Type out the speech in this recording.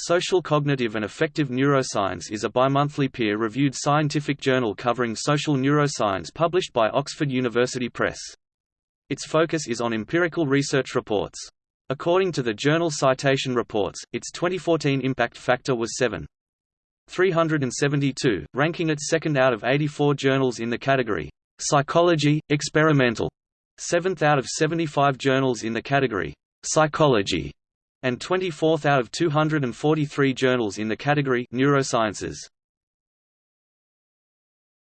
Social Cognitive and Affective Neuroscience is a bimonthly peer-reviewed scientific journal covering social neuroscience published by Oxford University Press. Its focus is on empirical research reports. According to the journal Citation Reports, its 2014 impact factor was 7.372, ranking it second out of 84 journals in the category Psychology, Experimental, seventh out of 75 journals in the category Psychology, and 24th out of 243 journals in the category Neurosciences.